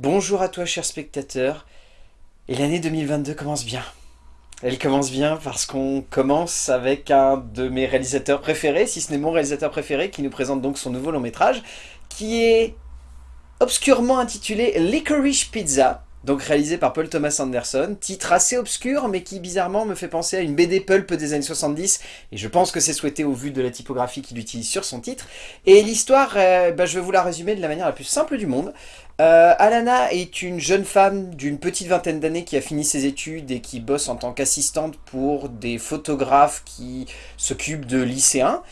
Bonjour à toi cher spectateur, et l'année 2022 commence bien. Elle commence bien parce qu'on commence avec un de mes réalisateurs préférés, si ce n'est mon réalisateur préféré, qui nous présente donc son nouveau long métrage, qui est obscurement intitulé Licorice Pizza, donc réalisé par Paul Thomas Anderson, titre assez obscur mais qui bizarrement me fait penser à une BD pulp des années 70 et je pense que c'est souhaité au vu de la typographie qu'il utilise sur son titre. Et l'histoire, euh, bah, je vais vous la résumer de la manière la plus simple du monde. Euh, Alana est une jeune femme d'une petite vingtaine d'années qui a fini ses études et qui bosse en tant qu'assistante pour des photographes qui s'occupent de lycéens.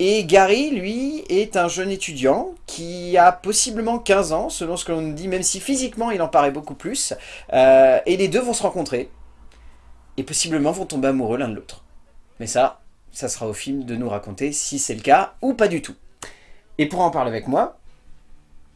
Et Gary, lui, est un jeune étudiant qui a possiblement 15 ans, selon ce que l'on dit, même si physiquement il en paraît beaucoup plus. Euh, et les deux vont se rencontrer, et possiblement vont tomber amoureux l'un de l'autre. Mais ça, ça sera au film de nous raconter si c'est le cas ou pas du tout. Et pour en parler avec moi,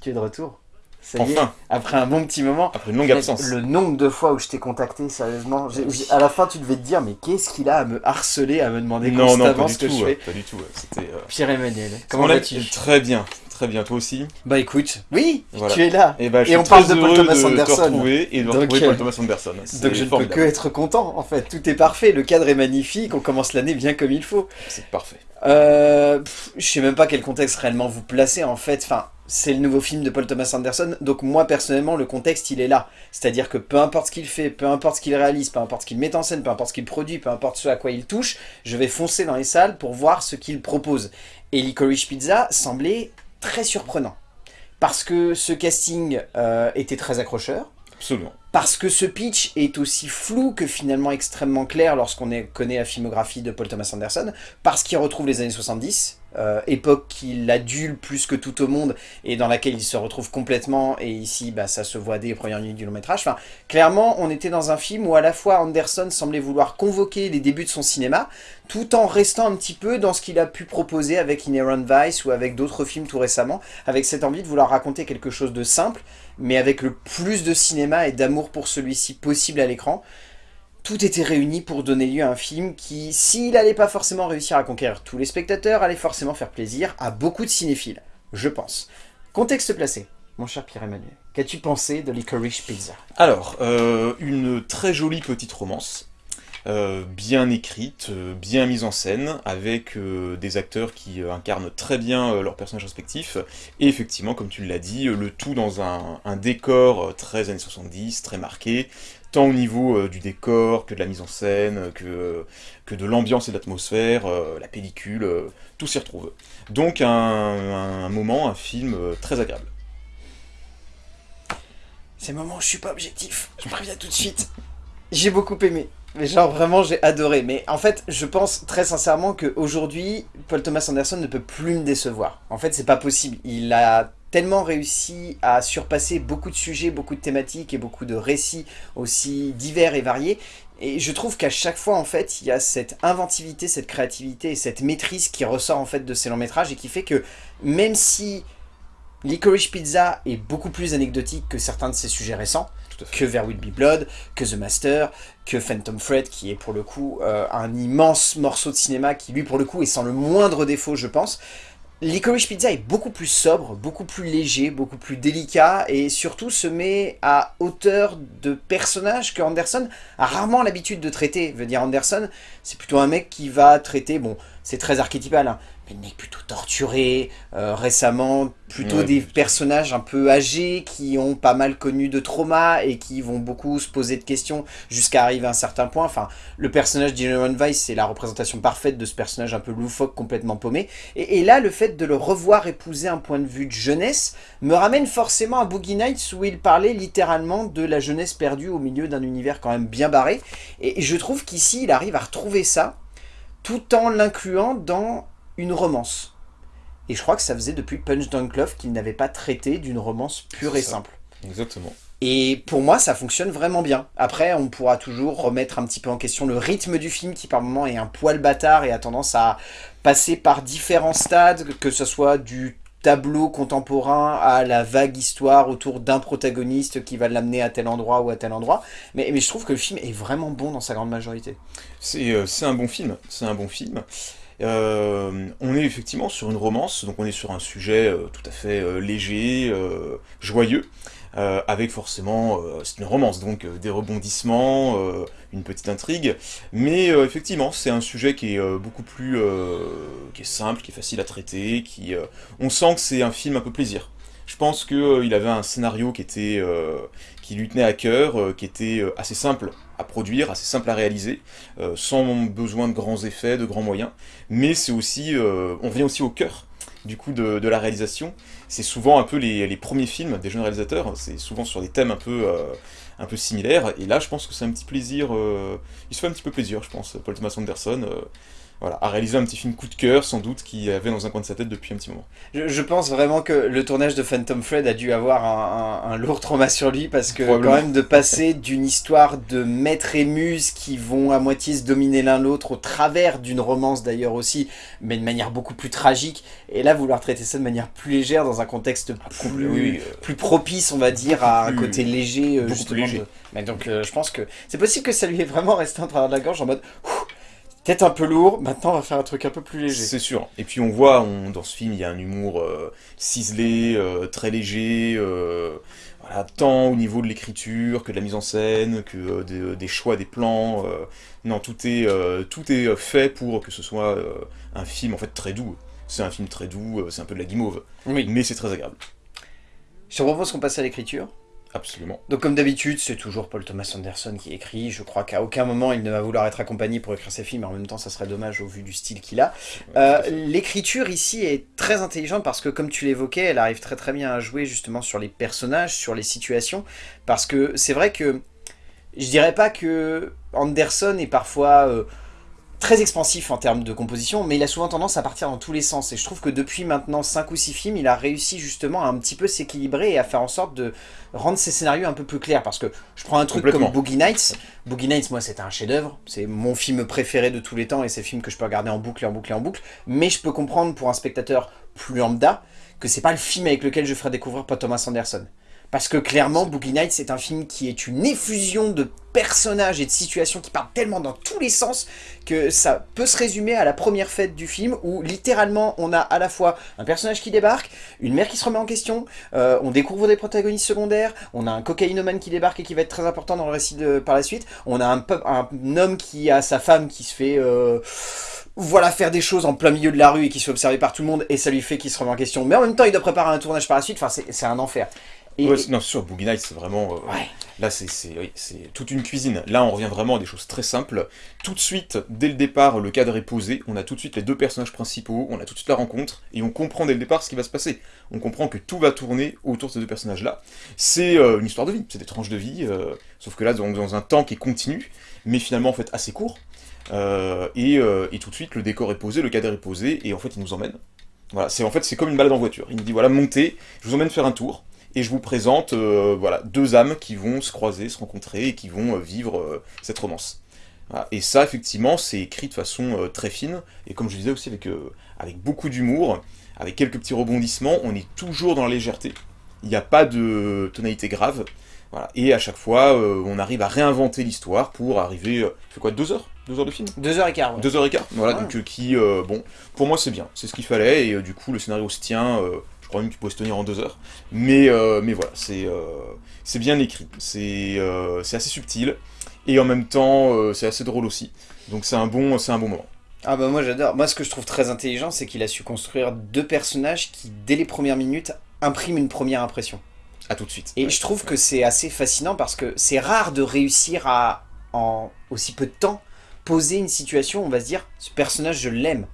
tu es de retour ça y est, Enfin. après un bon petit moment. Après une longue absence. Le nombre de fois où je t'ai contacté, sérieusement, j'ai- j'ai- à la fin tu devais te dire, mais qu'est-ce qu'il a à me harceler, à me demander Non, non, constamment pas du ce que tout. je fais Pas du tout. C'était. euh, Pierre-Emmanuel, comment vas-tu? Très bien, très bien. Toi aussi? Bah écoute, oui, Voilà. tu es là. Et, bah, je Et suis on parle de Paul Thomas de Anderson. te retrouver et de Donc, retrouver euh, Paul Thomas Anderson. C'est Donc je ne peux que être content, en fait. Tout est parfait, le cadre est magnifique, on commence l'année bien comme il faut. C'est parfait. Euh, pff, je sais même pas quel contexte réellement vous placez, en fait. Enfin, c'est le nouveau film de Paul Thomas Anderson, donc moi, personnellement, le contexte, il est là. C'est-à-dire que peu importe ce qu'il fait, peu importe ce qu'il réalise, peu importe ce qu'il met en scène, peu importe ce qu'il produit, peu importe ce à quoi il touche, je vais foncer dans les salles pour voir ce qu'il propose. Et Licorice Pizza semblait très surprenant. Parce que ce casting euh, était très accrocheur, Absolument. parce que ce pitch est aussi flou que finalement extrêmement clair lorsqu'on connaît la filmographie de Paul Thomas Anderson, parce qu'il retrouve les années 70, euh, époque qu'il adule plus que tout au monde, et dans laquelle il se retrouve complètement, et ici bah, ça se voit dès les premières minutes du long métrage. Clairement, on était dans un film où à la fois Anderson semblait vouloir convoquer les débuts de son cinéma, tout en restant un petit peu dans ce qu'il a pu proposer avec Inherent Vice ou avec d'autres films tout récemment, avec cette envie de vouloir raconter quelque chose de simple, mais avec le plus de cinéma et d'amour pour celui-ci possible à l'écran. Tout était réuni pour donner lieu à un film qui, s'il n'allait pas forcément réussir à conquérir tous les spectateurs, allait forcément faire plaisir à beaucoup de cinéphiles, je pense. Contexte placé, mon cher Pierre-Emmanuel, qu'as-tu pensé de Licorice Pizza? Alors, euh, une très jolie petite romance. euh, bien écrite, euh, bien mise en scène, avec des acteurs qui incarnent très bien leurs personnages respectifs, et effectivement, comme tu l'as dit, le tout dans un, décor très années 70, très marqué, tant au niveau euh, du décor, que de la mise en scène, que, que de l'ambiance et de l'atmosphère, euh, la pellicule, euh, tout s'y retrouve. Donc un, moment, un film euh, très agréable. C'est le moment où je suis pas objectif, je préviens tout de suite. J'ai beaucoup aimé. Mais genre vraiment j'ai adoré. Mais en fait je pense très sincèrement qu'aujourd'hui Paul Thomas Anderson ne peut plus me décevoir. En fait c'est pas possible. Il a tellement réussi à surpasser beaucoup de sujets, beaucoup de thématiques et beaucoup de récits aussi divers et variés. Et je trouve qu'à chaque fois en fait il y a cette inventivité, cette créativité et cette maîtrise qui ressort en fait de ces longs métrages et qui fait que même si Licorice Pizza est beaucoup plus anecdotique que certains de ses sujets récents, que There Will Be Blood, que The Master, que Phantom Thread, qui est pour le coup euh, un immense morceau de cinéma qui lui pour le coup est sans le moindre défaut je pense. Licorice Pizza est beaucoup plus sobre, beaucoup plus léger, beaucoup plus délicat et surtout se met à hauteur de personnages que Anderson a rarement l'habitude de traiter. Veut dire Anderson, c'est plutôt un mec qui va traiter, bon c'est très archétypal, hein, mais plutôt torturé, euh, récemment plutôt Ouais. des personnages un peu âgés qui ont pas mal connu de trauma et qui vont beaucoup se poser de questions jusqu'à arriver à un certain point. Enfin, le personnage d'Inherent Vice, c'est la représentation parfaite de ce personnage un peu loufoque, complètement paumé. Et, et là, le fait de le revoir épouser un point de vue de jeunesse me ramène forcément à Boogie Nights où il parlait littéralement de la jeunesse perdue au milieu d'un univers quand même bien barré. Et, et je trouve qu'ici, il arrive à retrouver ça tout en l'incluant dans une romance. Et je crois que ça faisait depuis Punch Drunk Love qu'il n'avait pas traité d'une romance pure et ça. simple. Exactement. Et pour moi, ça fonctionne vraiment bien. Après, on pourra toujours remettre un petit peu en question le rythme du film qui par moment est un poil bâtard et a tendance à passer par différents stades, que ce soit du tableau contemporain à la vague histoire autour d'un protagoniste qui va l'amener à tel endroit ou à tel endroit. Mais, mais je trouve que le film est vraiment bon dans sa grande majorité. C'est euh, c'est un bon film, c'est un bon film. Euh, on est effectivement sur une romance, donc on est sur un sujet euh, tout à fait euh, léger, joyeux, avec forcément, c'est une romance, donc des rebondissements, une petite intrigue, mais effectivement, c'est un sujet qui est beaucoup plus, qui est simple, qui est facile à traiter, qui, on sent que c'est un film un peu plaisir. Je pense qu'il avait un scénario qui était, qui lui tenait à cœur, qui était assez simple à produire, assez simple à réaliser, sans besoin de grands effets, de grands moyens. Mais c'est aussi, euh, on vient aussi au cœur du coup de, la réalisation. C'est souvent un peu les, premiers films des jeunes réalisateurs, c'est souvent sur des thèmes un peu, euh, un peu similaires, et là je pense que c'est un petit plaisir, il se fait un petit peu plaisir je pense, Paul Thomas Anderson, voilà, a réalisé un petit film coup de cœur, sans doute, qui avait dans un coin de sa tête depuis un petit moment. Je, pense vraiment que le tournage de Phantom Fred a dû avoir un, lourd trauma sur lui, parce que quand même de passer d'une histoire de maître et muse qui vont à moitié se dominer l'un l'autre, au travers d'une romance d'ailleurs aussi, mais de manière beaucoup plus tragique, et là vouloir traiter ça de manière plus légère, dans un contexte ah, plus, euh, plus, propice, on va dire, à un côté léger, euh, justement. Léger. Mais donc euh, je pense que c'est possible que ça lui ait vraiment resté en travers de la gorge en mode peut-être un peu lourd, maintenant on va faire un truc un peu plus léger. C'est sûr. Et puis on voit, dans ce film, il y a un humour euh, ciselé, euh, très léger, euh, voilà, tant au niveau de l'écriture que de la mise en scène, que des choix des plans. non, tout est, tout est fait pour que ce soit un film en fait très doux. C'est un film très doux, c'est un peu de la guimauve. Oui. Mais c'est très agréable. Je te propose qu'on passe à l'écriture. Absolument. Donc comme d'habitude, c'est toujours Paul Thomas Anderson qui écrit. Je crois qu'à aucun moment il ne va vouloir être accompagné pour écrire ses films, mais en même temps ça serait dommage au vu du style qu'il a. Euh, l'écriture ici est très intelligente parce que comme tu l'évoquais, elle arrive très très bien à jouer justement sur les personnages, sur les situations. Parce que c'est vrai que je dirais pas que Anderson est parfois... Euh, très expansif en termes de composition, mais il a souvent tendance à partir dans tous les sens. Et je trouve que depuis maintenant 5 ou 6 films, il a réussi justement à un petit peu s'équilibrer et à faire en sorte de rendre ses scénarios un peu plus clairs. Parce que je prends un truc comme Boogie Nights. Boogie Nights, moi, c'était un chef-d'œuvre. C'est mon film préféré de tous les temps et c'est le film que je peux regarder en boucle et en boucle et en boucle. Mais je peux comprendre pour un spectateur plus lambda que c'est pas le film avec lequel je ferai découvrir Paul Thomas Anderson. Parce que clairement, Boogie Nights, c'est un film qui est une effusion de personnages et de situations qui partent tellement dans tous les sens que ça peut se résumer à la première fête du film où littéralement on a à la fois un personnage qui débarque, une mère qui se remet en question, euh, on découvre des protagonistes secondaires, on a un cocaïnomane qui débarque et qui va être très important dans le récit par la suite, on a un, un homme qui a sa femme qui se fait... Euh, voilà, faire des choses en plein milieu de la rue et qui se fait observer par tout le monde et ça lui fait qu'il se remet en question. Mais en même temps, il doit préparer un tournage par la suite, enfin c'est un enfer non, sûr, Boogie Nights, c'est vraiment... Euh, là, c'est toute une cuisine. Là, on revient vraiment à des choses très simples. Tout de suite, dès le départ, le cadre est posé. On a tout de suite les deux personnages principaux. On a tout de suite la rencontre. Et on comprend dès le départ ce qui va se passer. On comprend que tout va tourner autour de ces deux personnages-là. C'est euh, une histoire de vie. C'est des tranches de vie. Euh, sauf que là, dans, dans, un temps qui est continu, mais finalement, en fait, assez court. Et, et, tout de suite, le décor est posé, le cadre est posé. Et en fait, il nous emmène. Voilà, c'est en fait, c'est comme une balade en voiture. Il nous dit, voilà, montez, je vous emmène faire un tour et je vous présente euh, voilà, deux âmes qui vont se croiser, se rencontrer, et qui vont euh, vivre euh, cette romance. Et ça, effectivement, c'est écrit de façon très fine, et comme je disais aussi, avec, avec beaucoup d'humour, avec quelques petits rebondissements, on est toujours dans la légèreté. Il n'y a pas de tonalité grave, voilà. Et à chaque fois, on arrive à réinventer l'histoire pour arriver... c'est quoi, deux heures? Deux heures de film? Deux heures et quart, Deux heures et quart, voilà, donc qui... bon, pour moi c'est bien, c'est ce qu'il fallait, et du coup le scénario se tient je crois même qu'il pourrait se tenir en deux heures. Mais, euh, mais voilà, c'est euh, bien écrit, euh, c'est assez subtil, et en même temps, c'est assez drôle aussi. Donc c'est un, bon, un bon moment. Ah bah moi j'adore. Moi ce que je trouve très intelligent, c'est qu'il a su construire deux personnages qui, dès les premières minutes, impriment une première impression. À tout de suite. Et je trouve que c'est assez fascinant parce que c'est rare de réussir à, en aussi peu de temps, poser une situation où on va se dire, ce personnage je l'aime.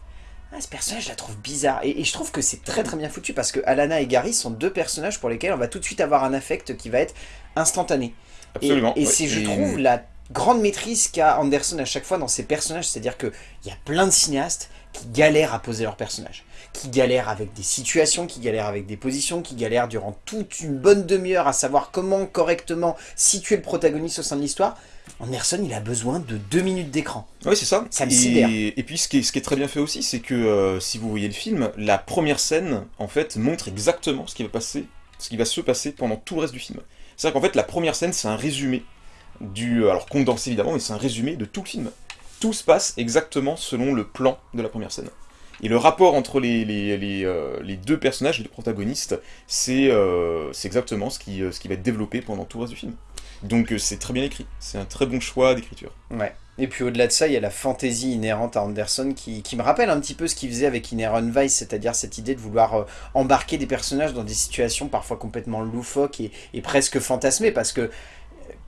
Ah, ce personnage, je la trouve bizarre. Et, je trouve que c'est très très bien foutu parce que Alana et Gary sont deux personnages pour lesquels on va tout de suite avoir un affect qui va être instantané. Absolument. Et, c'est, je trouve, la grande maîtrise qu'a Anderson à chaque fois dans ses personnages. C'est-à-dire qu'il y a plein de cinéastes qui galèrent à poser leurs personnages. Qui galèrent avec des situations, qui galèrent avec des positions, qui galèrent durant toute une bonne demi-heure à savoir comment correctement situer le protagoniste au sein de l'histoire. Anderson, il a besoin de deux minutes d'écran. Oui, c'est ça. Ça me et, et puis, ce qui, est, ce qui, est, très bien fait aussi, c'est que, euh, si vous voyez le film, la première scène, en fait, montre exactement ce qui va passer, ce qui va se passer pendant tout le reste du film. C'est-à-dire qu'en fait, la première scène, c'est un résumé du... Alors, condensé évidemment, mais c'est un résumé de tout le film. Tout se passe exactement selon le plan de la première scène. Et le rapport entre les, les, les, euh, les deux personnages, les deux protagonistes, c'est euh, exactement ce qui, euh, ce qui va être développé pendant tout le reste du film. Donc euh, c'est très bien écrit, c'est un très bon choix d'écriture. Ouais. Et puis au-delà de ça, il y a la fantaisie inhérente à Anderson qui, me rappelle un petit peu ce qu'il faisait avec Inherent Vice, c'est-à-dire cette idée de vouloir euh, embarquer des personnages dans des situations parfois complètement loufoques et, presque fantasmées, parce que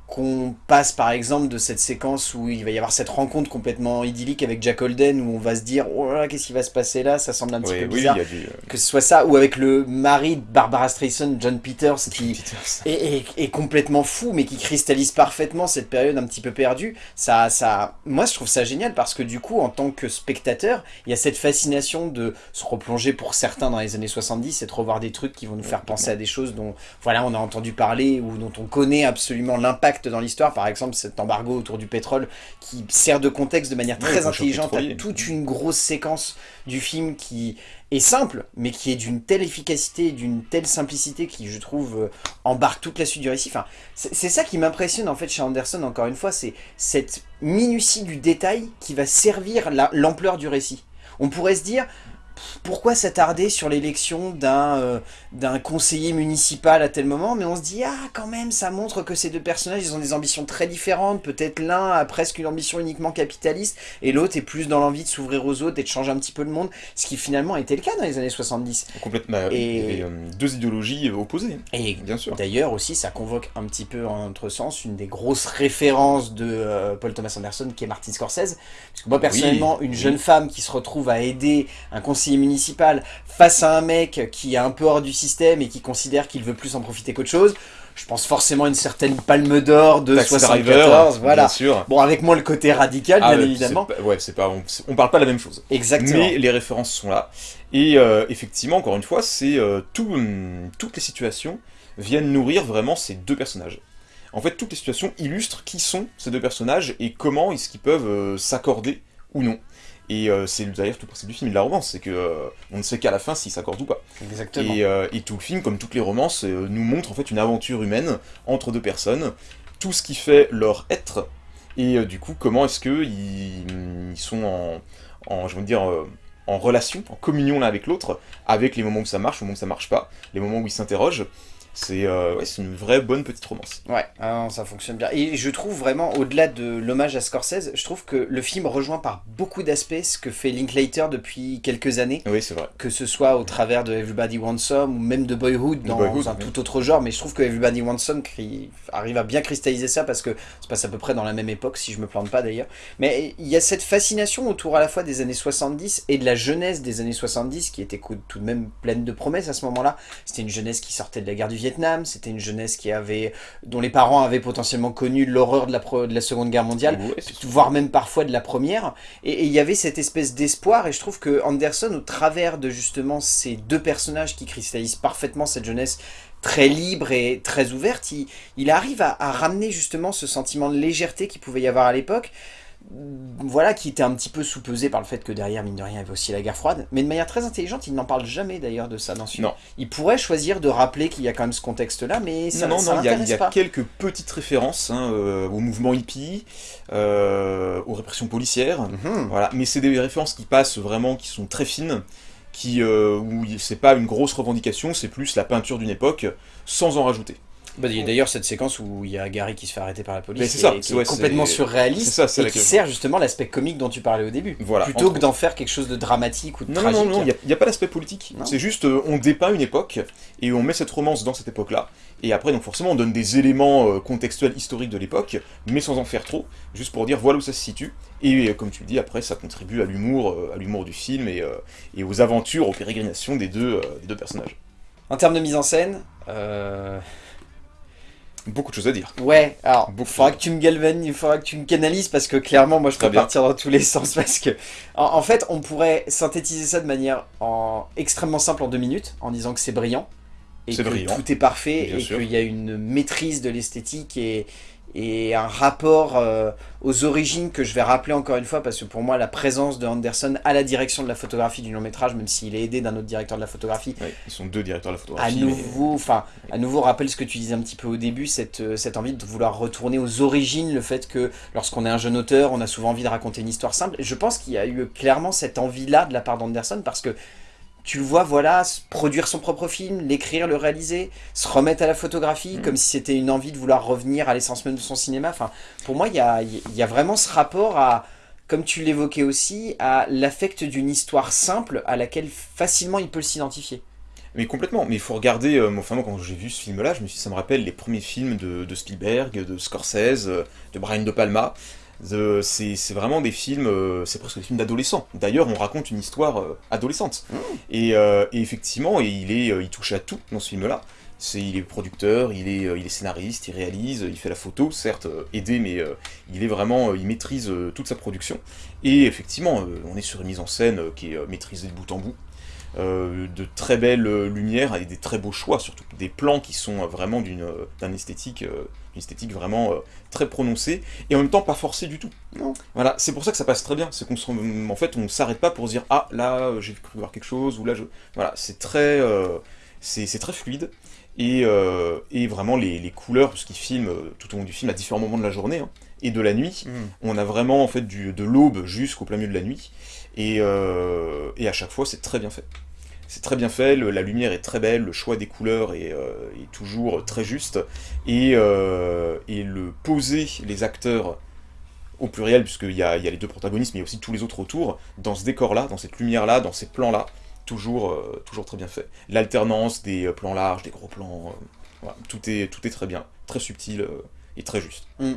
qu'on passe par exemple de cette séquence où il va y avoir cette rencontre complètement idyllique avec Jack Holden où on va se dire oh qu'est-ce qui va se passer là? Ça semble un petit peu bizarre du... euh, que ce soit ça ou avec le mari de Barbara Streisand John Peters qui Peters. est, est- est complètement fou mais qui cristallise parfaitement cette période un petit peu perdue. Ça ça moi je trouve ça génial parce que du coup en tant que spectateur il y a cette fascination de se replonger pour certains dans les années 70 et de revoir des trucs qui vont nous faire penser à des choses dont voilà on a entendu parler ou dont on connaît absolument l'impact dans l'histoire par exemple cet embargo autour du pétrole qui sert de contexte de manière très intelligente à toute une grosse séquence du film qui est simple, mais qui est d'une telle efficacité, d'une telle simplicité qui, je trouve, euh, embarque toute la suite du récit. Enfin, c'est ça qui m'impressionne en fait chez Anderson, encore une fois, c'est cette minutie du détail qui va servir la- l'ampleur du récit. On pourrait se dire, pourquoi s'attarder sur l'élection d'un euh, d'un conseiller municipal à tel moment, mais on se dit, ah quand même, ça montre que ces deux personnages, ils ont des ambitions très différentes, peut-être l'un a presque une ambition uniquement capitaliste, et l'autre est plus dans l'envie de s'ouvrir aux autres et de changer un petit peu le monde, ce qui finalement était le cas dans les années 70. Complètement. Et- Il y avait euh, deux idéologies euh, opposées, Et bien sûr. D'ailleurs aussi, ça convoque un petit peu en notre sens une des grosses références de euh, Paul Thomas Anderson qui est Martin Scorsese. Parce que moi personnellement, une oui. jeune femme qui se retrouve à aider un conseiller municipal face à un mec qui est un peu hors du système et qui considère qu'il veut plus en profiter qu'autre chose, je pense forcément à une certaine palme d'or de Taxi 74. Driver, voilà. bien sûr. Bon, avec moi le côté radical, Ah bien ouais, évidemment. pas- Ouais, c'est pas, on, on parle pas la même chose. Exactement. Mais les références sont là. Et euh, effectivement, encore une fois, c'est euh, tout, hum, toutes les situations viennent nourrir vraiment ces deux personnages. En fait, toutes les situations illustrent qui sont ces deux personnages et comment est-ce qu'ils peuvent euh, s'accorder ou non. Et euh, c'est d'ailleurs tout le principe du film et de la romance, c'est que euh, on ne sait qu'à la fin s'ils s'accordent ou pas. Exactement. Et, euh, et tout le film, comme toutes les romances, euh, nous montre en fait une aventure humaine entre deux personnes, tout ce qui fait leur être, et du coup comment est-ce que ils, ils sont en, en, je veux dire, en relation, en communion l'un avec l'autre, avec les moments où ça marche, les moments où ça marche pas, les moments où ils s'interrogent. C'est euh, ouais, une vraie bonne petite romance. Ouais, ah ça fonctionne bien. Et je trouve vraiment, au-delà de l'hommage à Scorsese, je trouve que le film rejoint par beaucoup d'aspects ce que fait Linklater depuis quelques années, Oui, c'est vrai. que ce soit au travers de Everybody Wants Some ou même de Boyhood dans Boyhood, un oui. tout autre genre, mais je trouve que Everybody Wants Some arrive à bien cristalliser ça parce que se passe à peu près dans la même époque, si je me plante pas d'ailleurs. Mais il y a cette fascination autour à la fois des années 70 et de la jeunesse des années 70 qui était tout de même pleine de promesses à ce moment-là. C'était une jeunesse qui sortait de la guerre du Vietnam, c'était une jeunesse qui avait, dont les parents avaient potentiellement connu l'horreur de la, de la Seconde Guerre mondiale, Ouais, voire même parfois de la première. Et et il y avait cette espèce d'espoir, et je trouve que Anderson, au travers de justement ces deux personnages qui cristallisent parfaitement cette jeunesse très libre et très ouverte, il, il arrive à, à ramener justement ce sentiment de légèreté qu'il pouvait y avoir à l'époque, voilà, qui était un petit peu sous-pesé par le fait que derrière, mine de rien, il y avait aussi la guerre froide, mais de manière très intelligente, il n'en parle jamais d'ailleurs de ça dans ce film. Non. Il pourrait choisir de rappeler qu'il y a quand même ce contexte-là, mais ça, non, non, non, il y a, il y a quelques petites références hein, euh, au mouvement hippie, euh, aux répressions policières, Mhm. Voilà, mais c'est des références qui passent vraiment, qui sont très fines, qui euh, où c'est pas une grosse revendication, c'est plus la peinture d'une époque, sans en rajouter. Bah, il y a d'ailleurs cette séquence où il y a Gary qui se fait arrêter par la police, et ça, qui c'est- est ouais, complètement surréaliste, ça, et qui question. sert justement l'aspect comique dont tu parlais au début. Voilà. Plutôt que d'en faire quelque chose de dramatique ou de Non, non, tragique. non, il n'y a, pas d'aspect politique. Non. C'est juste, euh, on dépeint une époque, et on met cette romance dans cette époque-là, et après, donc forcément, on donne des éléments euh, contextuels historiques de l'époque, mais sans en faire trop, juste pour dire voilà où ça se situe, et euh, comme tu le dis, après, ça contribue à l'humour, à l'humour du film, et, et aux aventures, aux pérégrinations des deux, des deux personnages. En termes de mise en scène, euh, Beaucoup de choses à dire. ouais, alors, il faudra que tu me galvanises, il faudra que tu me canalises parce que clairement, moi je peux partir dans tous les sens parce que, en, en fait, on pourrait synthétiser ça de manière en, extrêmement simple en deux minutes en disant que c'est brillant et que brillant. tout est parfait et qu'il y a une maîtrise de l'esthétique et, et un rapport euh, aux origines que je vais rappeler encore une fois parce que pour moi la présence de Anderson à la direction de la photographie du long métrage même s'il est aidé d'un autre directeur de la photographie ils sont deux directeurs de la photographie à nouveau enfin à nouveau rappelle ce que tu disais un petit peu au début cette, euh, cette envie de vouloir retourner aux origines le fait que lorsqu'on est un jeune auteur on a souvent envie de raconter une histoire simple. Je pense qu'il y a eu clairement cette envie là de la part d'Anderson parce que tu le vois, voilà, produire son propre film, l'écrire, le réaliser, se remettre à la photographie, mm. comme si c'était une envie de vouloir revenir à l'essence même de son cinéma. Enfin, pour moi, il y a, y a, vraiment ce rapport à, comme tu l'évoquais aussi, à l'affect d'une histoire simple à laquelle facilement il peut s'identifier. Mais complètement, mais il faut regarder, euh, enfin moi quand j'ai vu ce film-là, je me suis ça me rappelle les premiers films de, de Spielberg, de Scorsese, de Brian De Palma, c'est vraiment des films, euh, c'est presque des films d'adolescents. D'ailleurs, on raconte une histoire euh, adolescente. Mmh. Euh, et, effectivement, il, est, il touche à tout dans ce film-là. il est producteur, il est, il est scénariste, il réalise, il fait la photo, certes aidé, mais il est vraiment, il maîtrise toute sa production. Et effectivement, on est sur une mise en scène qui est maîtrisée de bout en bout. De très belles lumières et des très beaux choix, surtout des plans qui sont vraiment d'un esthétique esthétique vraiment euh, très prononcée, et en même temps pas forcée du tout. Non. Voilà, c'est pour ça que ça passe très bien, c'est qu'on en fait, on s'arrête pas pour se dire « Ah, là, j'ai cru voir quelque chose », ou là, je... Voilà, c'est très... Euh, c'est très fluide, et, euh, et vraiment les, couleurs, parce qu'il filme tout au long du film à différents moments de la journée, hein, et de la nuit, mm. on a vraiment en fait du, de l'aube jusqu'au plein milieu de la nuit, et, et à chaque fois c'est très bien fait. C'est très bien fait, la lumière est très belle, le choix des couleurs est, euh, toujours très juste, euh, et, le poser les acteurs au pluriel, puisqu'il y y a les deux protagonistes, mais aussi tous les autres autour, dans ce décor-là, dans cette lumière-là, dans ces plans-là, toujours, euh, toujours très bien fait. L'alternance des plans larges, des gros plans, tout, est, tout est très bien, très subtil et très juste. Mm.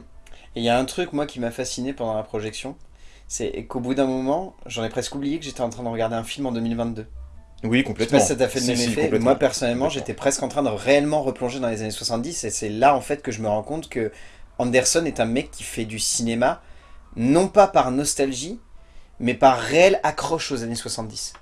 Et il y a un truc, moi, qui m'a fasciné pendant la projection, c'est qu'au bout d'un moment, j'en ai presque oublié que j'étais en train de regarder un film en 2022. Oui, complètement. Je sais pas si ça t'a fait le même effet. Moi, personnellement, j'étais presque en train de réellement replonger dans les années 70, et c'est là, en fait, que je me rends compte que Anderson est un mec qui fait du cinéma, non pas par nostalgie, mais par réelle accroche aux années 70.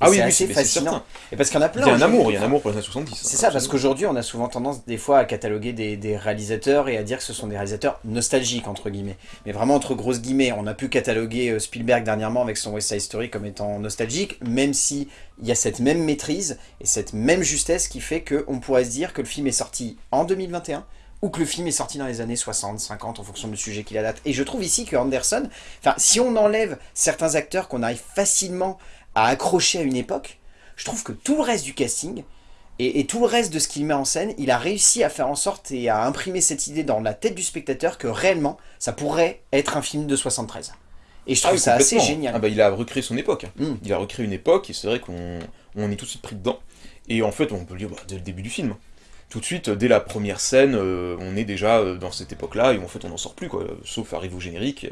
Ah oui, c'est fascinant. Et parce qu'il y en a plein. Il y a un amour, il y a un amour pour les années 70. C'est ça, parce qu'aujourd'hui, on a souvent tendance des fois à cataloguer des, réalisateurs et à dire que ce sont des réalisateurs nostalgiques, entre guillemets. Mais vraiment, entre grosses guillemets, on a pu cataloguer euh, Spielberg dernièrement avec son West Side Story comme étant nostalgique, même si il y a cette même maîtrise et cette même justesse qui fait qu'on pourrait se dire que le film est sorti en 2021, ou que le film est sorti dans les années 60, 50, en fonction du sujet qu'il a date. Et je trouve ici que Anderson, enfin, si on enlève certains acteurs qu'on arrive facilement à accrocher à une époque, je trouve que tout le reste du casting, et, tout le reste de ce qu'il met en scène, il a réussi à faire en sorte et à imprimer cette idée dans la tête du spectateur que réellement, ça pourrait être un film de 73. Et je trouve ah ça assez génial. Ah bah, il a recréé son époque. Hmm. Il a recréé une époque, et c'est vrai qu'on on est tout de suite pris dedans. Et en fait, on peut le dire bah, dès le début du film. Tout de suite, dès la première scène, euh, on est déjà euh, dans cette époque-là, et en fait, on n'en sort plus, quoi, sauf arrive au générique.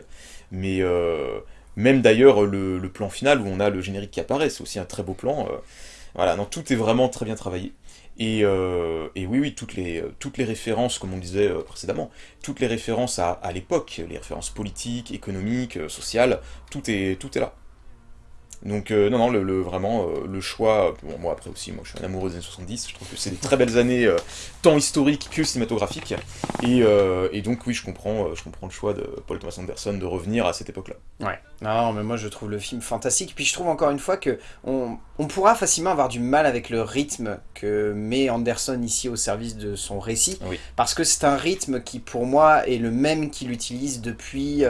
Mais, euh, même d'ailleurs, le, plan final où on a le générique qui apparaît, c'est aussi un très beau plan. Euh, voilà, donc tout est vraiment très bien travaillé. Et, euh, oui, oui, toutes les, toutes les références, comme on disait euh, précédemment, toutes les références à, à l'époque, les références politiques, économiques, sociales, tout est, tout est là. Donc euh, non, non, le, vraiment, euh, le choix, bon, moi après aussi, moi je suis un amoureux des années 70, je trouve que c'est des très belles années, euh, tant historiques que cinématographiques, et, et, donc oui, je comprends, je comprends le choix de Paul Thomas Anderson de revenir à cette époque-là. Ouais, non, mais moi je trouve le film fantastique, puis je trouve encore une fois que on, on, pourra facilement avoir du mal avec le rythme que met Anderson ici au service de son récit, parce que c'est un rythme qui pour moi est le même qu'il utilise depuis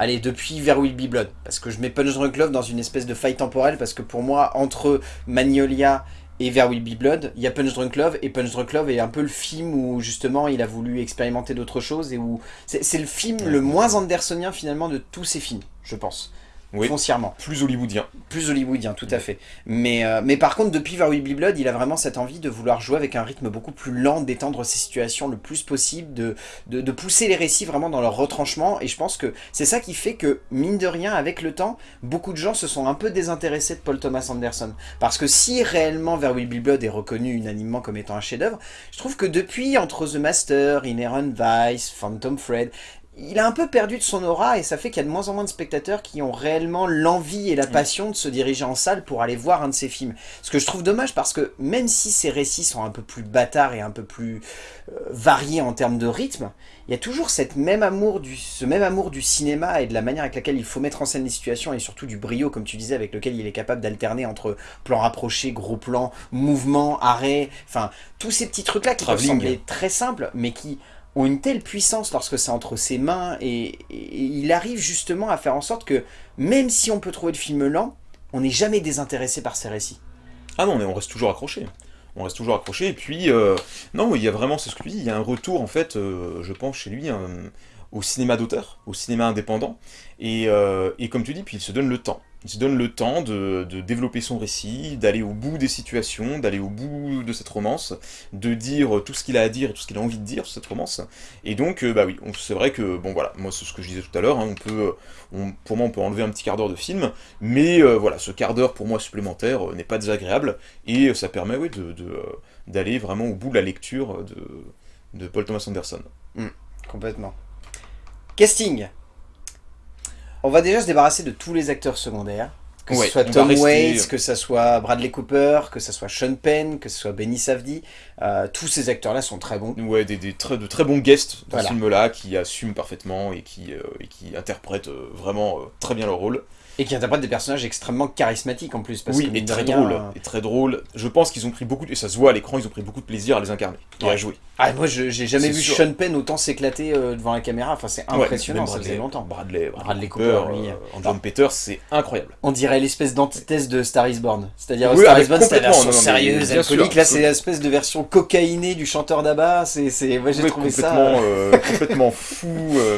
allez, depuis Vers Will Be Blood. Parce que je mets Punch Drunk Love dans une espèce de faille temporelle, parce que pour moi, entre Magnolia et Vers Will Be Blood, il y a Punch Drunk Love, et Punch Drunk Love est un peu le film où justement il a voulu expérimenter d'autres choses, et où c'est le film le moins andersonien finalement de tous ces films, je pense oui. foncièrement. Plus hollywoodien. Plus hollywoodien, tout à fait. Mais, euh, mais par contre, depuis Very Be Blood, il a vraiment cette envie de vouloir jouer avec un rythme beaucoup plus lent, d'étendre ses situations le plus possible, de, de, pousser les récits vraiment dans leur retranchement. Et je pense que c'est ça qui fait que, mine de rien, avec le temps, beaucoup de gens se sont un peu désintéressés de Paul Thomas Anderson. Parce que si réellement Very Be Blood est reconnu unanimement comme étant un chef-d'œuvre, je trouve que depuis, entre The Master, Inherent Vice, Phantom Fred, il a un peu perdu de son aura et ça fait qu'il y a de moins en moins de spectateurs qui ont réellement l'envie et la passion de se diriger en salle pour aller voir un de ces films. Ce que je trouve dommage parce que même si ces récits sont un peu plus bâtards et un peu plus euh, variés en termes de rythme, il y a toujours cette même amour du, ce même amour du cinéma et de la manière avec laquelle il faut mettre en scène les situations et surtout du brio, comme tu disais, avec lequel il est capable d'alterner entre plan rapproché, gros plan, mouvement, arrêt, enfin tous ces petits trucs-là qui peuvent sembler très simples, mais qui ont une telle puissance lorsque c'est entre ses mains et, il arrive justement à faire en sorte que même si on peut trouver le film lent, on n'est jamais désintéressé par ses récits. Ah non, mais on reste toujours accroché. On reste toujours accroché, et puis, euh, non, il y a vraiment, c'est ce que tu dis, il y a un retour, en fait, euh, je pense, chez lui, au cinéma d'auteur, au cinéma indépendant, et, euh, et, comme tu dis, puis il se donne le temps. Il se donne le temps de, développer son récit, d'aller au bout des situations, d'aller au bout de cette romance, de dire tout ce qu'il a à dire et tout ce qu'il a envie de dire sur cette romance. Et donc, euh, bah oui, c'est vrai que, bon voilà, moi c'est ce que je disais tout à l'heure, hein, on peut, pour moi on peut enlever un petit quart d'heure de film, mais euh, voilà, ce quart d'heure pour moi supplémentaire n'est pas désagréable, et ça permet oui, d'aller vraiment au bout de la lecture de, Paul Thomas Anderson. Hmm, complètement. Casting On va déjà se débarrasser de tous les acteurs secondaires. Que ce soit Tom Waits, que ce soit Bradley Cooper, que ce soit Sean Penn, que ce soit Benny Safdie. Euh, tous ces acteurs-là sont très bons. Ouais, des, très, de très bons guests dans ce film-là, qui assument parfaitement et qui, euh, et qui interprètent euh, vraiment très bien leur rôle. Et qui interprètent des personnages extrêmement charismatiques en plus. Parce oui, et très drôle. Euh, et très drôle. Je pense qu'ils ont pris beaucoup, de... et ça se voit à l'écran, ils ont pris beaucoup de plaisir à les incarner et à jouer. Ah, moi j'ai jamais vu Sean Penn autant s'éclater euh, devant la caméra, enfin c'est impressionnant, ça faisait longtemps. Bradley, Bradley, Cooper, lui. Euh, John Peters, c'est incroyable. On dirait l'espèce d'antithèse de Star is Born. C'est-à-dire Star is Born c'est la version sérieuse, alcoolique, là c'est l'espèce de version cocaïnée du chanteur d'Abba, c'est... Moi j'ai trouvé ça... complètement fou,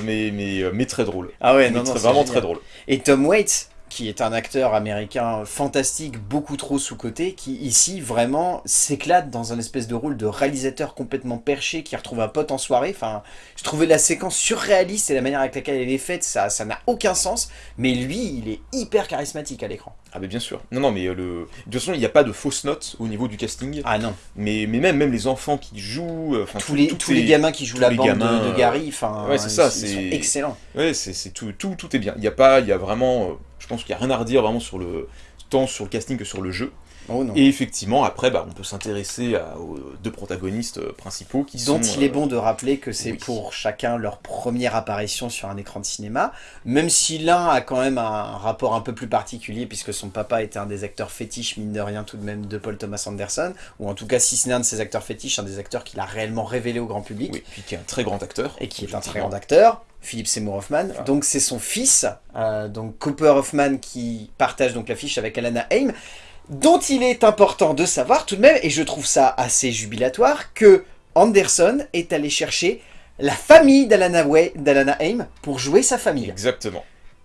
mais, mais, mais très drôle. Ah ouais, non, non, vraiment très drôle. Et Tom Waits, qui est un acteur américain fantastique, beaucoup trop sous-coté, qui ici vraiment s'éclate dans un espèce de rôle de réalisateur complètement perché qui retrouve un pote en soirée. Enfin, je trouvais la séquence surréaliste et la manière avec laquelle elle est faite, ça ça n'a aucun sens. Mais lui, il est hyper charismatique à l'écran. Ah mais bien sûr. Non, non, mais euh, le... de toute façon, il n'y a pas de fausses notes au niveau du casting. Ah non. Mais, mais même, même les enfants qui jouent... Euh, tous, les, tous les gamins qui jouent la bande de, de, Gary, enfin, ouais, c'est ça, c'est excellent. Ouais, c'est tout, tout, tout est bien. Il n'y a pas, il y a vraiment... Euh, je pense qu'il n'y a rien à redire vraiment sur le tant sur le casting que sur le jeu. Oh et effectivement, après, bah, on peut s'intéresser aux deux protagonistes euh, principaux qui Dont il est bon de rappeler que c'est pour chacun leur première apparition sur un écran de cinéma, même si l'un a quand même un rapport un peu plus particulier, puisque son papa était un des acteurs fétiches, mine de rien tout de même, de Paul Thomas Anderson, ou en tout cas, si ce n'est un de ses acteurs fétiches, un des acteurs qu'il a réellement révélé au grand public. Oui, puis qui est un très grand acteur. Et qui est un très grand acteur. Philippe Seymour Hoffman. Donc c'est son fils, euh, donc Cooper Hoffman, qui partage donc l'affiche avec Alana Haim, dont il est important de savoir tout de même, et je trouve ça assez jubilatoire, que Anderson est allé chercher la famille d'Alana Haim pour jouer sa famille. Exactement.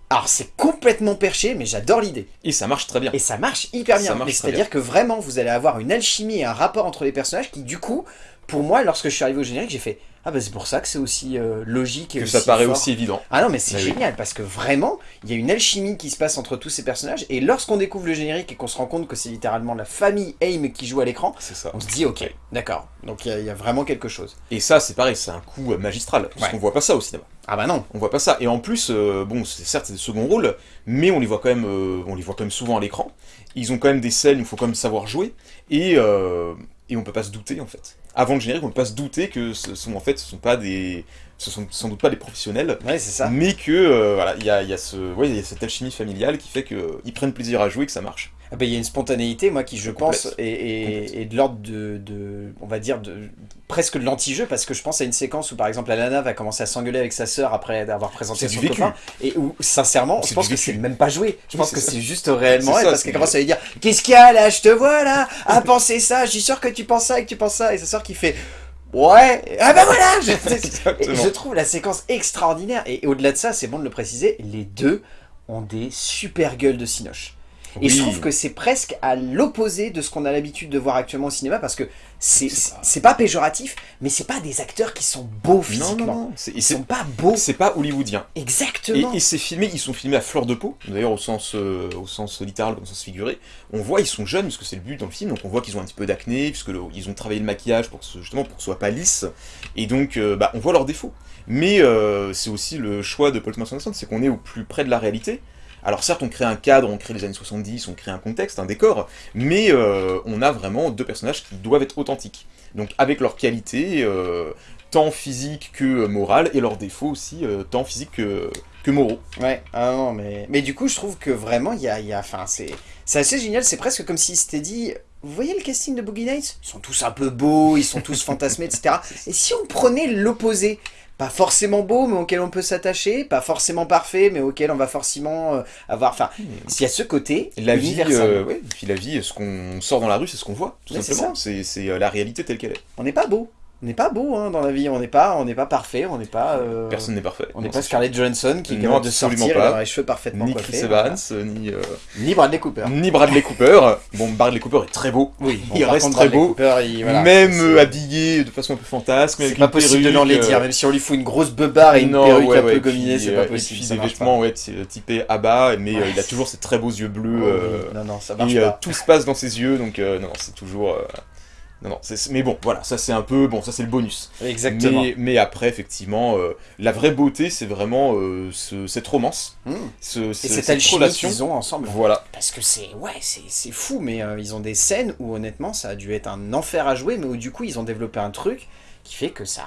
Alors c'est complètement perché, mais j'adore l'idée. Et ça marche très bien. Et ça marche hyper bien. C'est-à-dire que vraiment, vous allez avoir une alchimie et un rapport entre les personnages qui, du coup, pour moi, lorsque je suis arrivé au générique, j'ai fait ah bah c'est pour ça que c'est aussi euh, logique et Que ça paraît aussi évident. Ah non mais c'est bah génial parce que vraiment, il y a une alchimie qui se passe entre tous ces personnages et lorsqu'on découvre le générique et qu'on se rend compte que c'est littéralement la famille Aim qui joue à l'écran, on se dit ok, d'accord, donc il y, a vraiment quelque chose. Et ça c'est pareil, c'est un coup euh, magistral, parce qu'on voit pas ça au cinéma. Ah bah non. On voit pas ça, et en plus, euh, bon c'est certes c'est des seconds rôles, mais on les voit quand même, on les voit quand même souvent à l'écran, ils ont quand même des scènes, il faut quand même savoir jouer, et, et on peut pas se douter en fait avant le générique, on peut pas se douter que ce sont en fait, ce sont pas des, ce sont sans doute pas des professionnels, ouais, ça. mais que euh, voilà, il y a, y, a ce, ouais, y a cette alchimie familiale qui fait qu'ils prennent plaisir à jouer et que ça marche. Ah bah, il y a une spontanéité, moi, qui, je pense, est, de l'ordre de, de, on va dire, de presque de l'anti-jeu, parce que je pense à une séquence où, par exemple, Alana va commencer à s'engueuler avec sa sœur après avoir présenté son copain, et où, sincèrement, je pense que c'est même pas joué. Je pense que c'est juste réellement elle, parce qu'elle commence à lui dire « Qu'est-ce qu'il y a là? Je te vois là. À penser ça. Je suis sûr que tu penses ça et que tu penses ça !» Et sa sœur qui fait Ouais, ah bah voilà. Je, je trouve la séquence extraordinaire, et au-delà de ça, c'est bon de le préciser, les deux ont des super gueules de Cinoche. Et je trouve que c'est presque à l'opposé de ce qu'on a l'habitude de voir actuellement au cinéma, parce que c'est pas- pas péjoratif, mais c'est pas des acteurs qui sont beaux Non, physiquement. non, non. Et Ils sont pas beaux. c'est pas hollywoodien. Exactement. et c'est filmé, ils sont filmés à fleur de peau, d'ailleurs au sens, euh, au sens littéral comme au sens figuré. On voit ils sont jeunes, parce que c'est le but dans le film, donc on voit qu'ils ont un petit peu d'acné, puisque le- ils ont travaillé le maquillage pour que ce, justement pour que ce soit pas lisse, et donc euh, bah, on voit leurs défauts. Mais euh, c'est aussi le choix de Paul Thomas Anderson, c'est qu'on est au plus près de la réalité. Alors certes, on crée un cadre, on crée les années 70, on crée un contexte, un décor, mais euh, on a vraiment deux personnages qui doivent être authentiques. Donc avec leurs qualités, euh, tant physiques que morales, et leurs défauts aussi, euh, tant physiques que, que moraux. Ouais, ah non, mais... Mais du coup, je trouve que vraiment, il y a... y a- Enfin, c'est c'est assez génial, c'est presque comme s'il s'était dit... Vous voyez le casting de Boogie Nights? Ils sont tous un peu beaux, ils sont tous fantasmés, etc. Et si on prenait l'opposé? Pas forcément beau, mais auquel on peut s'attacher, pas forcément parfait, mais auquel on va forcément euh, avoir... Enfin, s'il y a ce côté La vie, euh, ouais, puis la vie, ce qu'on sort dans la rue, c'est ce qu'on voit, tout Ouais, simplement. C'est c'est, euh, la réalité telle qu'elle est. On n'est pas beau. On n'est pas beau hein, dans la vie, on n'est pas, on n'est pas parfait, on n'est pas... euh, Personne n'est parfait. On n'est pas Scarlett Johansson qui Non, commence de absolument sortir, pas. elle a les cheveux parfaitement Ni coiffés. Chris Evans, ni, euh, Ni Bradley Cooper. ni Bradley Cooper. Bon, Bradley Cooper est très beau. Oui, il reste très Bradley beau. Cooper, il- voilà, même habillé de façon un peu fantasme. C'est pas possible de perruque, l'enlaidir, euh, même si on lui fout une grosse beubare et une non, perruque ouais, un ouais, peu gominée, c'est pas possible. Et puis des vêtements, ouais, typés Abba, mais euh, Ouais. il a toujours ces très beaux yeux bleus. Oh, Non, non, ça marche et pas. tout se passe dans ses yeux, donc non, c'est toujours. Non, non, mais bon, voilà, ça c'est un peu. Bon, ça c'est le bonus. Exactement. Mais, mais après, effectivement, euh, la vraie beauté, c'est vraiment euh, ce- cette romance, Mmh. ce, Et ce- cette cette alchimie relation. qu'ils ont ensemble. Voilà, Parce que c'est ouais, c'est c'est fou, mais euh, ils ont des scènes où honnêtement ça a dû être un enfer à jouer, mais où du coup ils ont développé un truc qui fait que ça...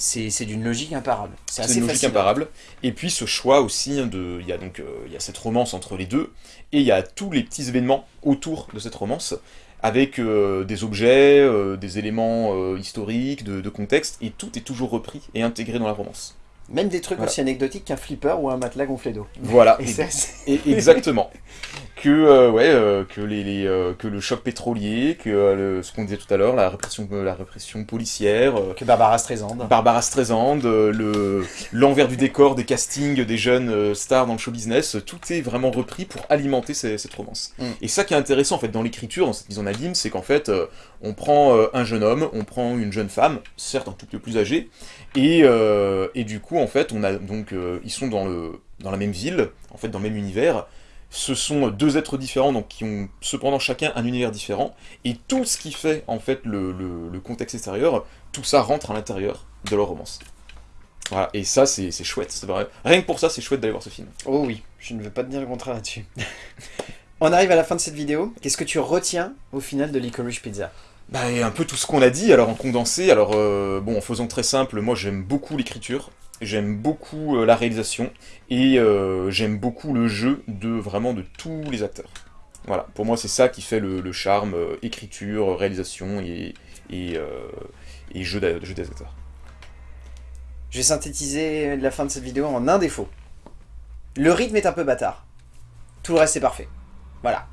C'est c'est d'une logique imparable. C'est une logique fascinant. imparable. Et puis ce choix aussi, hein, de, il y a donc euh, il y a cette romance entre les deux, et il y a tous les petits événements autour de cette romance, avec euh, des objets, euh, des éléments euh, historiques, de, de contexte, et tout est toujours repris et intégré dans la romance. Même des trucs Voilà. aussi anecdotiques qu'un flipper ou un matelas gonflé d'eau. Voilà, Et assez- exactement. que euh, ouais, euh, que les, les, euh, que le choc pétrolier, que le- ce qu'on disait tout à l'heure, la répression, la répression policière, Que Barbara Streisand. Barbara Streisand, le l'envers du décor des castings des jeunes stars dans le show business, tout est vraiment repris pour alimenter ces- cette romance. Mm. Et ça qui est intéressant en fait dans l'écriture, dans cette mise en abîme, c'est qu'en fait on prend un jeune homme, on prend une jeune femme, certes un tout petit peu plus âgée, et, et du coup en fait on a donc ils sont dans le dans la même ville, en fait dans le même univers. Ce sont deux êtres différents, donc qui ont cependant chacun un univers différent, et tout ce qui fait en fait le, le- le contexte extérieur, tout ça rentre à l'intérieur de leur romance. Voilà, et ça c'est c'est chouette, c'est vrai. Rien que pour ça c'est chouette d'aller voir ce film. Oh oui, je ne veux pas te dire le contraire là-dessus. On arrive à la fin de cette vidéo. Qu'est-ce que tu retiens au final de Licorice Pizza? Bah, et un peu tout ce qu'on a dit, alors en condensé, alors euh, bon, en faisant très simple, moi j'aime beaucoup l'écriture, j'aime beaucoup euh, la réalisation, et euh, j'aime beaucoup le jeu de vraiment de tous les acteurs. Voilà, pour moi c'est ça qui fait le, le charme, euh, écriture, réalisation et, et, euh, et jeu, des acteurs. Je vais synthétiser la fin de cette vidéo en un défaut. Le rythme est un peu bâtard. Tout le reste est parfait. Voilà.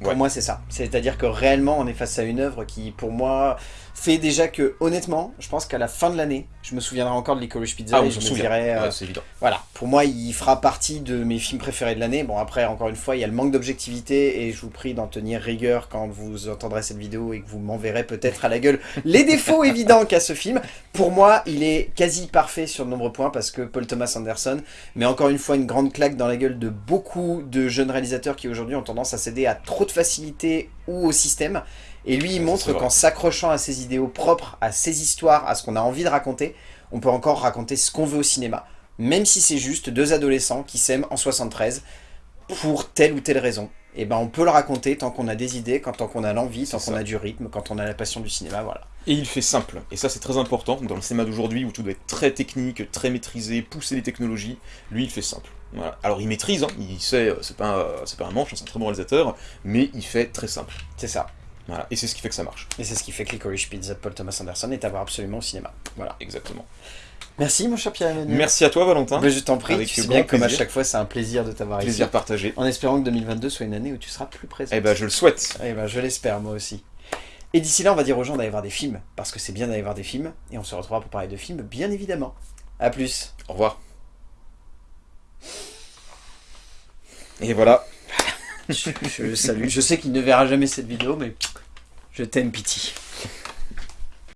Pour Ouais. moi, c'est ça. C'est-à-dire que réellement, on est face à une œuvre qui, pour moi, fait déjà que, honnêtement, je pense qu'à la fin de l'année, je me souviendrai encore de Licorice Pizza Ah, et je me dirai, euh, Ouais, c'est évident. Voilà, pour moi, il fera partie de mes films préférés de l'année. Bon, après, encore une fois, il y a le manque d'objectivité et je vous prie d'en tenir rigueur quand vous entendrez cette vidéo et que vous m'enverrez peut-être à la gueule les défauts évidents qu'a ce film. Pour moi, il est quasi parfait sur de nombreux points parce que Paul Thomas Anderson met encore une fois une grande claque dans la gueule de beaucoup de jeunes réalisateurs qui aujourd'hui ont tendance à céder à trop de facilité ou au système. Et lui, il montre qu'en s'accrochant à ses idéaux propres, à ses histoires, à ce qu'on a envie de raconter, on peut encore raconter ce qu'on veut au cinéma. Même si c'est juste deux adolescents qui s'aiment en 73 pour telle ou telle raison. Et ben on peut le raconter tant qu'on a des idées, quand, tant qu'on a l'envie, tant qu'on a du rythme, quand on a la passion du cinéma, voilà. Et il fait simple, et ça c'est très important, dans le cinéma d'aujourd'hui où tout doit être très technique, très maîtrisé, pousser les technologies, lui il fait simple. Voilà. Alors il maîtrise, hein, il sait, euh, c'est pas, un- c'est pas un manche, hein, c'est un très bon réalisateur, mais il fait très simple. C'est ça. Voilà. Et c'est ce qui fait que ça marche. Et c'est ce qui fait que Licorice Pizza de Paul Thomas Anderson est à voir absolument au cinéma. Voilà. Exactement. Merci mon cher Pierre-Emmanuel. Merci à toi Valentin, Ben, je t'en prie, Avec tu sais bien que comme à chaque fois c'est un plaisir de t'avoir ici. plaisir partagé. En espérant que 2022 soit une année où tu seras plus présent. Eh ben je le souhaite. Eh ben, je l'espère, moi aussi. Et d'ici là, on va dire aux gens d'aller voir des films, parce que c'est bien d'aller voir des films, et on se retrouvera pour parler de films, bien évidemment. A plus. Au revoir. Et voilà. je, je le salue. Je sais qu'il ne verra jamais cette vidéo, mais je t'aime, Pity.